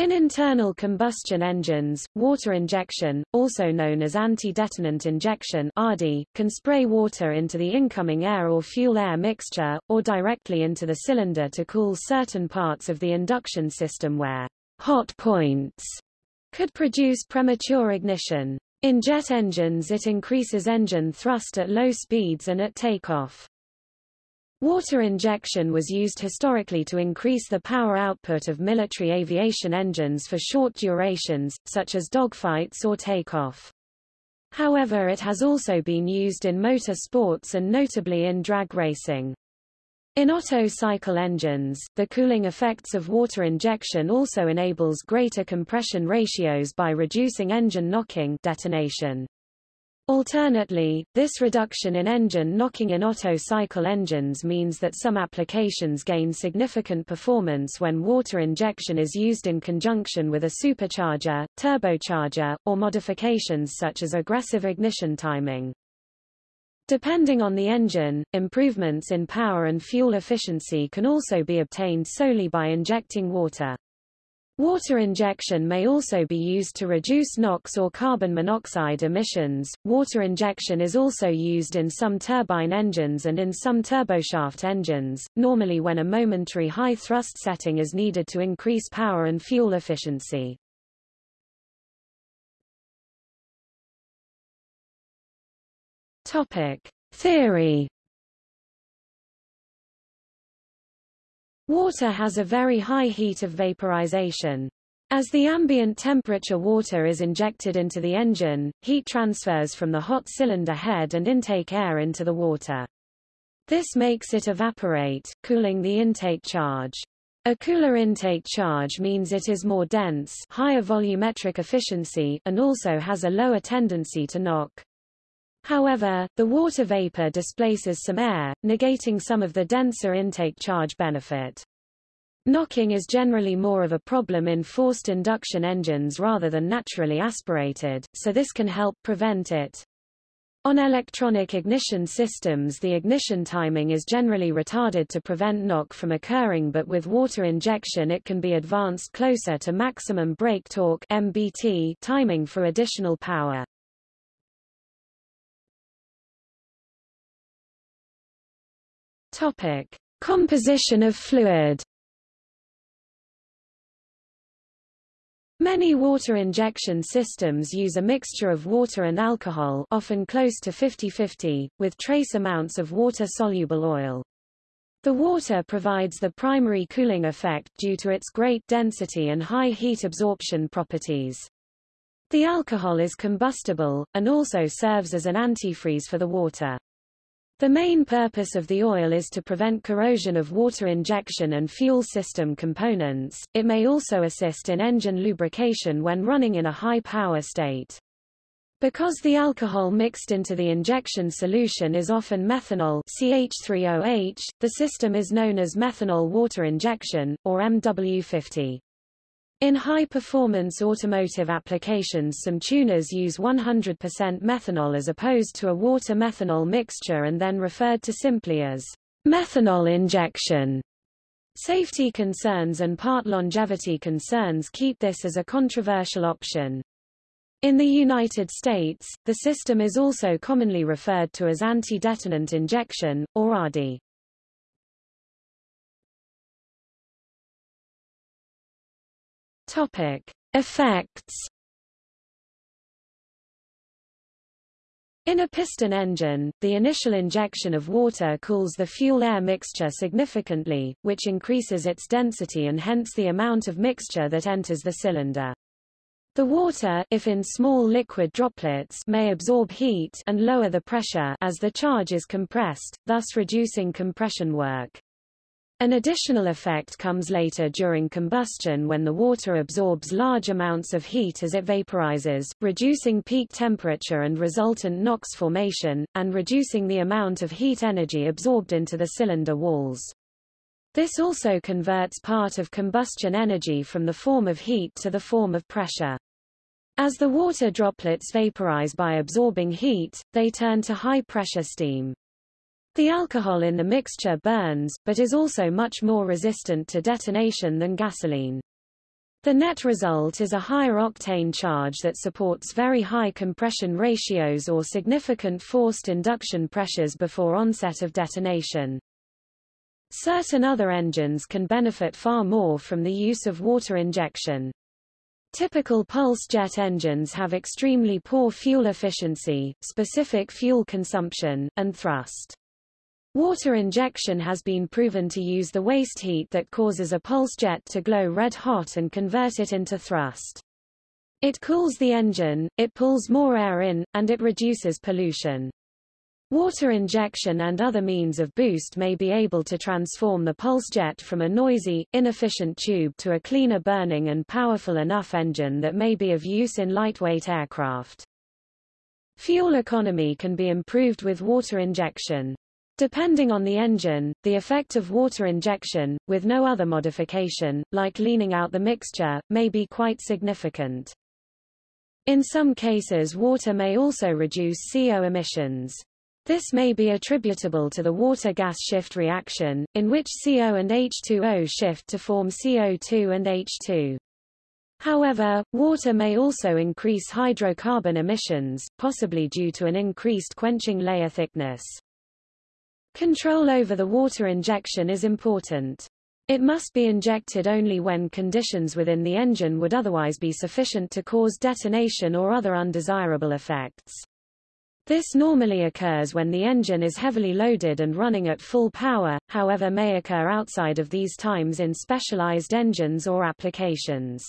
In internal combustion engines, water injection, also known as anti-detonant injection (ADI), can spray water into the incoming air or fuel-air mixture, or directly into the cylinder to cool certain parts of the induction system where hot points could produce premature ignition. In jet engines it increases engine thrust at low speeds and at takeoff. Water injection was used historically to increase the power output of military aviation engines for short durations, such as dogfights or takeoff. However it has also been used in motor sports and notably in drag racing. In Otto cycle engines, the cooling effects of water injection also enables greater compression ratios by reducing engine knocking detonation. Alternately, this reduction in engine knocking in Otto cycle engines means that some applications gain significant performance when water injection is used in conjunction with a supercharger, turbocharger, or modifications such as aggressive ignition timing. Depending on the engine, improvements in power and fuel efficiency can also be obtained solely by injecting water. Water injection may also be used to reduce NOx or carbon monoxide emissions. Water injection is also used in some turbine engines and in some turboshaft engines, normally when a momentary high thrust setting is needed to increase power and fuel efficiency. Topic: Theory Water has a very high heat of vaporization. As the ambient temperature water is injected into the engine, heat transfers from the hot cylinder head and intake air into the water. This makes it evaporate, cooling the intake charge. A cooler intake charge means it is more dense higher volumetric efficiency and also has a lower tendency to knock. However, the water vapor displaces some air, negating some of the denser intake charge benefit. Knocking is generally more of a problem in forced induction engines rather than naturally aspirated, so this can help prevent it. On electronic ignition systems the ignition timing is generally retarded to prevent knock from occurring but with water injection it can be advanced closer to maximum brake torque MBT timing for additional power. Topic: Composition of fluid. Many water injection systems use a mixture of water and alcohol often close to 50-50, with trace amounts of water-soluble oil. The water provides the primary cooling effect due to its great density and high heat absorption properties. The alcohol is combustible, and also serves as an antifreeze for the water. The main purpose of the oil is to prevent corrosion of water injection and fuel system components. It may also assist in engine lubrication when running in a high power state. Because the alcohol mixed into the injection solution is often methanol CH3OH, the system is known as methanol water injection, or MW50. In high-performance automotive applications some tuners use 100% methanol as opposed to a water-methanol mixture and then referred to simply as methanol injection. Safety concerns and part longevity concerns keep this as a controversial option. In the United States, the system is also commonly referred to as anti-detonant injection, or ADI. Topic: Effects. In a piston engine, the initial injection of water cools the fuel-air mixture significantly, which increases its density and hence the amount of mixture that enters the cylinder. The water if in small liquid droplets may absorb heat and lower the pressure as the charge is compressed, thus reducing compression work. An additional effect comes later during combustion when the water absorbs large amounts of heat as it vaporizes, reducing peak temperature and resultant NOx formation, and reducing the amount of heat energy absorbed into the cylinder walls. This also converts part of combustion energy from the form of heat to the form of pressure. As the water droplets vaporize by absorbing heat, they turn to high-pressure steam. The alcohol in the mixture burns, but is also much more resistant to detonation than gasoline. The net result is a higher octane charge that supports very high compression ratios or significant forced induction pressures before onset of detonation. Certain other engines can benefit far more from the use of water injection. Typical pulse jet engines have extremely poor fuel efficiency, specific fuel consumption, and thrust. Water injection has been proven to use the waste heat that causes a pulse jet to glow red hot and convert it into thrust. It cools the engine, it pulls more air in, and it reduces pollution. Water injection and other means of boost may be able to transform the pulse jet from a noisy, inefficient tube to a cleaner burning and powerful enough engine that may be of use in lightweight aircraft. Fuel economy can be improved with water injection. Depending on the engine, the effect of water injection, with no other modification, like leaning out the mixture, may be quite significant. In some cases water may also reduce CO emissions. This may be attributable to the water-gas shift reaction, in which CO and H2O shift to form CO2 and H2. However, water may also increase hydrocarbon emissions, possibly due to an increased quenching layer thickness. Control over the water injection is important. It must be injected only when conditions within the engine would otherwise be sufficient to cause detonation or other undesirable effects. This normally occurs when the engine is heavily loaded and running at full power, however may occur outside of these times in specialized engines or applications.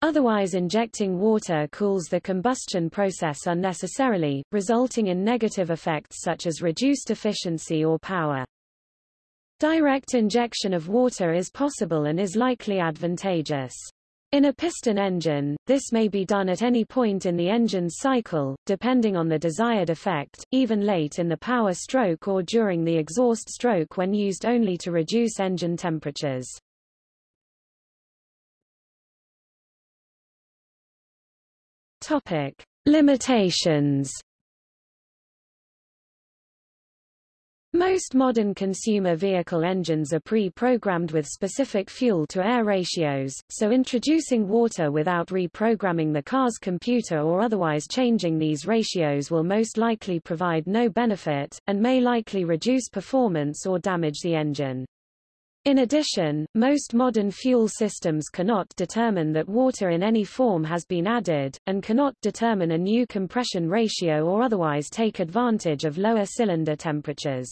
Otherwise injecting water cools the combustion process unnecessarily, resulting in negative effects such as reduced efficiency or power. Direct injection of water is possible and is likely advantageous. In a piston engine, this may be done at any point in the engine's cycle, depending on the desired effect, even late in the power stroke or during the exhaust stroke when used only to reduce engine temperatures. Topic. Limitations Most modern consumer vehicle engines are pre-programmed with specific fuel-to-air ratios, so introducing water without reprogramming the car's computer or otherwise changing these ratios will most likely provide no benefit, and may likely reduce performance or damage the engine. In addition, most modern fuel systems cannot determine that water in any form has been added, and cannot determine a new compression ratio or otherwise take advantage of lower cylinder temperatures.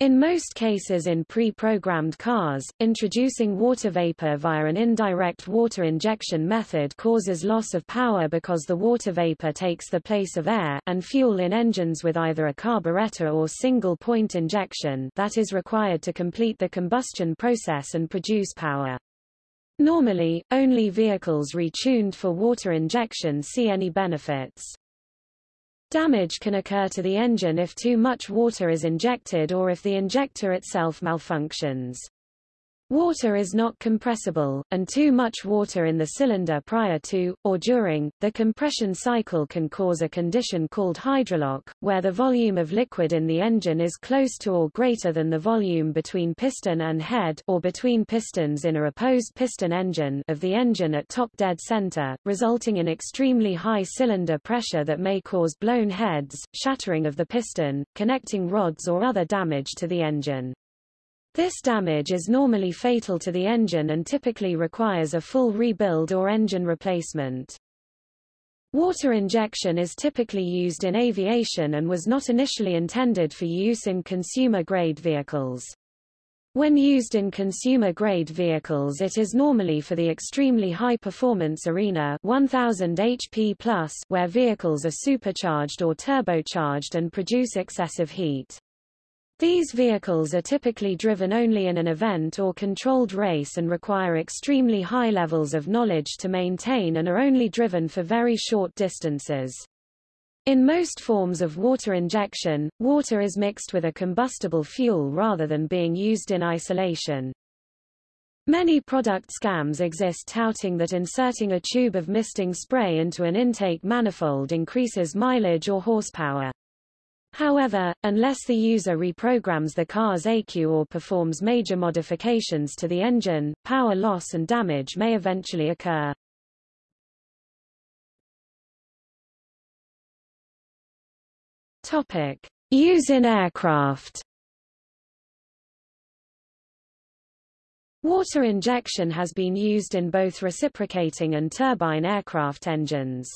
In most cases in pre-programmed cars, introducing water vapor via an indirect water injection method causes loss of power because the water vapor takes the place of air, and fuel in engines with either a carburetor or single-point injection that is required to complete the combustion process and produce power. Normally, only vehicles retuned for water injection see any benefits. Damage can occur to the engine if too much water is injected or if the injector itself malfunctions. Water is not compressible, and too much water in the cylinder prior to, or during, the compression cycle can cause a condition called hydrolock, where the volume of liquid in the engine is close to or greater than the volume between piston and head or between pistons in a opposed piston engine of the engine at top dead center, resulting in extremely high cylinder pressure that may cause blown heads, shattering of the piston, connecting rods or other damage to the engine. This damage is normally fatal to the engine and typically requires a full rebuild or engine replacement. Water injection is typically used in aviation and was not initially intended for use in consumer-grade vehicles. When used in consumer-grade vehicles it is normally for the extremely high-performance arena 1000 HP+, where vehicles are supercharged or turbocharged and produce excessive heat. These vehicles are typically driven only in an event or controlled race and require extremely high levels of knowledge to maintain and are only driven for very short distances. In most forms of water injection, water is mixed with a combustible fuel rather than being used in isolation. Many product scams exist touting that inserting a tube of misting spray into an intake manifold increases mileage or horsepower. However, unless the user reprograms the car's ECU or performs major modifications to the engine, power loss and damage may eventually occur. Topic: Use in aircraft. Water injection has been used in both reciprocating and turbine aircraft engines.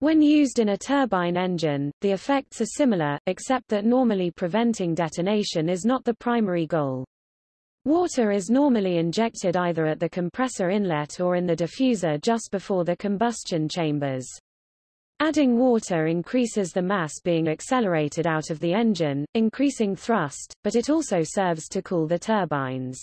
When used in a turbine engine, the effects are similar, except that normally preventing detonation is not the primary goal. Water is normally injected either at the compressor inlet or in the diffuser just before the combustion chambers. Adding water increases the mass being accelerated out of the engine, increasing thrust, but it also serves to cool the turbines.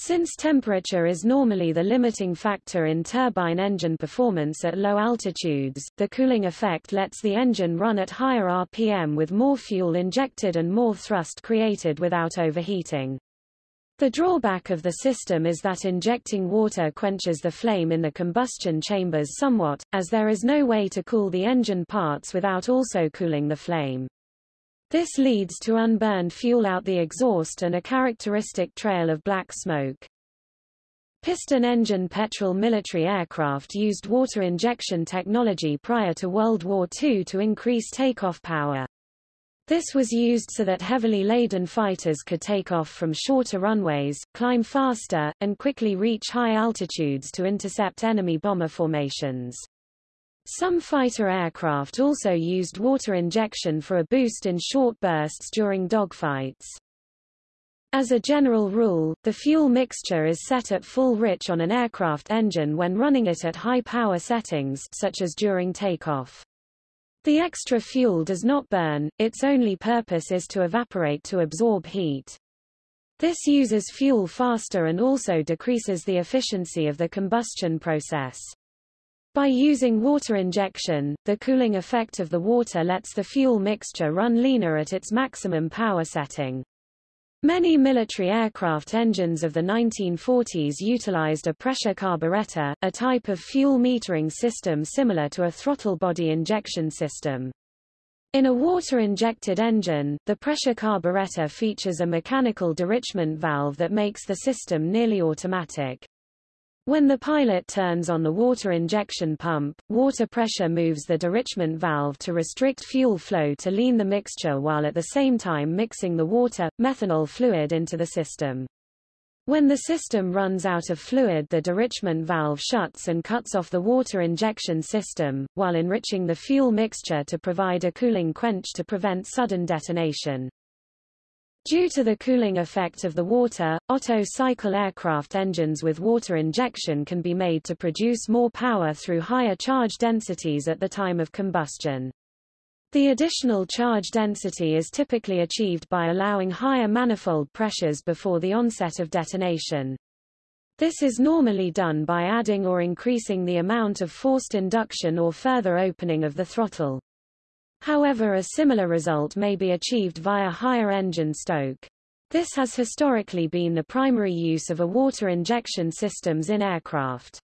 Since temperature is normally the limiting factor in turbine engine performance at low altitudes, the cooling effect lets the engine run at higher RPM with more fuel injected and more thrust created without overheating. The drawback of the system is that injecting water quenches the flame in the combustion chambers somewhat, as there is no way to cool the engine parts without also cooling the flame. This leads to unburned fuel out the exhaust and a characteristic trail of black smoke. Piston-engine petrol military aircraft used water injection technology prior to World War II to increase takeoff power. This was used so that heavily laden fighters could take off from shorter runways, climb faster, and quickly reach high altitudes to intercept enemy bomber formations. Some fighter aircraft also used water injection for a boost in short bursts during dogfights. As a general rule, the fuel mixture is set at full rich on an aircraft engine when running it at high power settings such as during takeoff. The extra fuel does not burn, its only purpose is to evaporate to absorb heat. This uses fuel faster and also decreases the efficiency of the combustion process. By using water injection, the cooling effect of the water lets the fuel mixture run leaner at its maximum power setting. Many military aircraft engines of the 1940s utilized a pressure carburetor, a type of fuel metering system similar to a throttle body injection system. In a water-injected engine, the pressure carburetor features a mechanical derichment valve that makes the system nearly automatic. When the pilot turns on the water injection pump, water pressure moves the derichment valve to restrict fuel flow to lean the mixture while at the same time mixing the water, methanol fluid into the system. When the system runs out of fluid the derichment valve shuts and cuts off the water injection system, while enriching the fuel mixture to provide a cooling quench to prevent sudden detonation. Due to the cooling effect of the water, Otto cycle aircraft engines with water injection can be made to produce more power through higher charge densities at the time of combustion. The additional charge density is typically achieved by allowing higher manifold pressures before the onset of detonation. This is normally done by adding or increasing the amount of forced induction or further opening of the throttle. However a similar result may be achieved via higher engine stoke. This has historically been the primary use of a water injection systems in aircraft.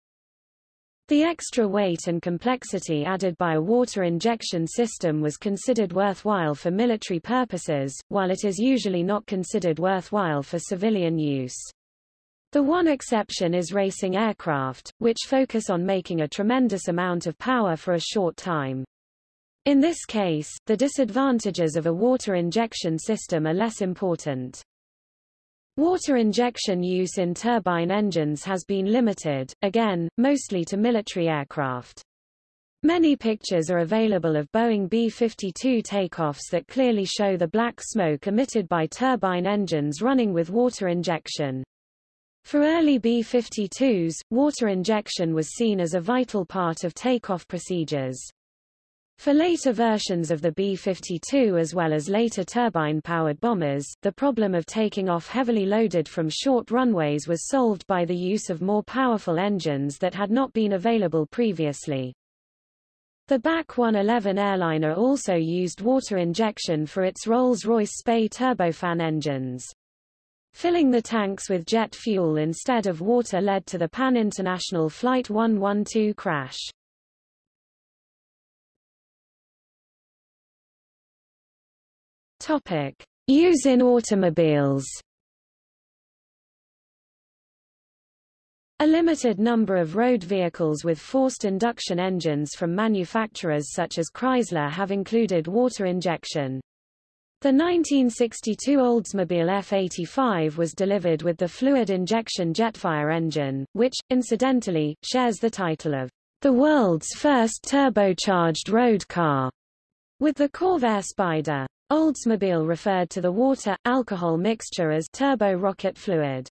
The extra weight and complexity added by a water injection system was considered worthwhile for military purposes, while it is usually not considered worthwhile for civilian use. The one exception is racing aircraft, which focus on making a tremendous amount of power for a short time. In this case, the disadvantages of a water injection system are less important. Water injection use in turbine engines has been limited, again, mostly to military aircraft. Many pictures are available of Boeing B-52 takeoffs that clearly show the black smoke emitted by turbine engines running with water injection. For early B-52s, water injection was seen as a vital part of takeoff procedures. For later versions of the B-52 as well as later turbine-powered bombers, the problem of taking off heavily loaded from short runways was solved by the use of more powerful engines that had not been available previously. The BAC 111 airliner also used water injection for its Rolls-Royce Spey turbofan engines. Filling the tanks with jet fuel instead of water led to the Pan International Flight 112 crash. Topic. Use in automobiles A limited number of road vehicles with forced induction engines from manufacturers such as Chrysler have included water injection. The 1962 Oldsmobile F-85 was delivered with the fluid injection Jetfire engine, which, incidentally, shares the title of the world's first turbocharged road car with the Corvair Spider. Oldsmobile referred to the water-alcohol mixture as turbo rocket fluid.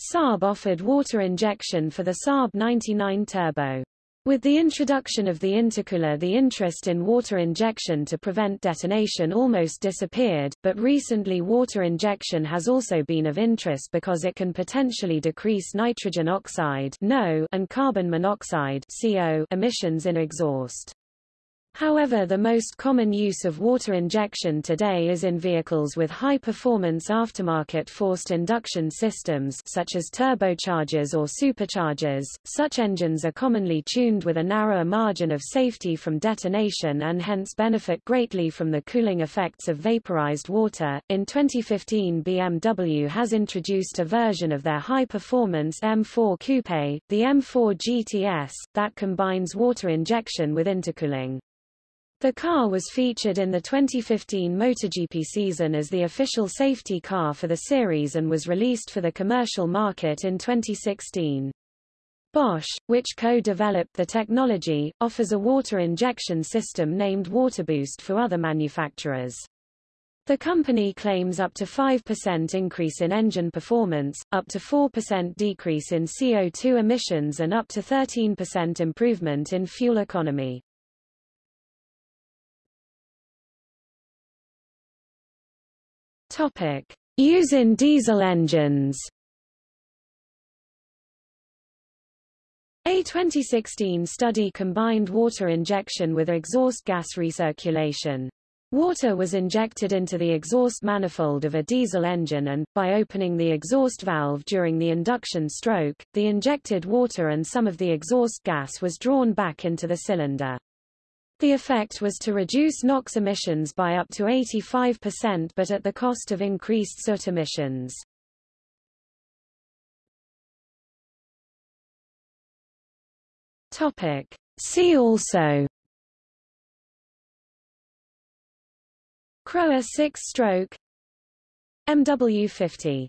Saab offered water injection for the Saab 99 Turbo. With the introduction of the intercooler the interest in water injection to prevent detonation almost disappeared, but recently water injection has also been of interest because it can potentially decrease nitrogen oxide and carbon monoxide emissions in exhaust. However the most common use of water injection today is in vehicles with high-performance aftermarket forced induction systems such as turbochargers or superchargers. Such engines are commonly tuned with a narrower margin of safety from detonation and hence benefit greatly from the cooling effects of vaporized water. In 2015 BMW has introduced a version of their high-performance M4 Coupe, the M4 GTS, that combines water injection with intercooling. The car was featured in the 2015 MotoGP season as the official safety car for the series and was released for the commercial market in 2016. Bosch, which co-developed the technology, offers a water injection system named WaterBoost for other manufacturers. The company claims up to 5% increase in engine performance, up to 4% decrease in CO2 emissions and up to 13% improvement in fuel economy. Topic: Use in diesel engines. A 2016 study combined water injection with exhaust gas recirculation. Water was injected into the exhaust manifold of a diesel engine and, by opening the exhaust valve during the induction stroke, the injected water and some of the exhaust gas was drawn back into the cylinder. The effect was to reduce NOx emissions by up to 85% but at the cost of increased soot emissions. Topic. See also Crower 6-stroke MW50